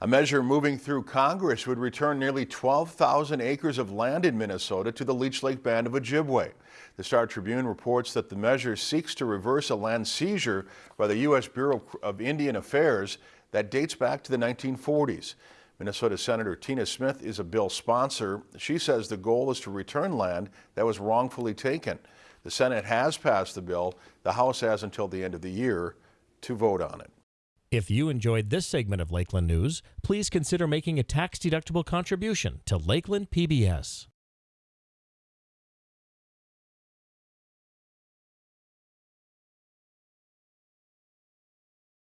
A measure moving through Congress would return nearly 12,000 acres of land in Minnesota to the Leech Lake Band of Ojibwe. The Star Tribune reports that the measure seeks to reverse a land seizure by the U.S. Bureau of Indian Affairs that dates back to the 1940s. Minnesota Senator Tina Smith is a bill sponsor. She says the goal is to return land that was wrongfully taken. The Senate has passed the bill. The House has until the end of the year to vote on it. If you enjoyed this segment of Lakeland News, please consider making a tax-deductible contribution to Lakeland PBS.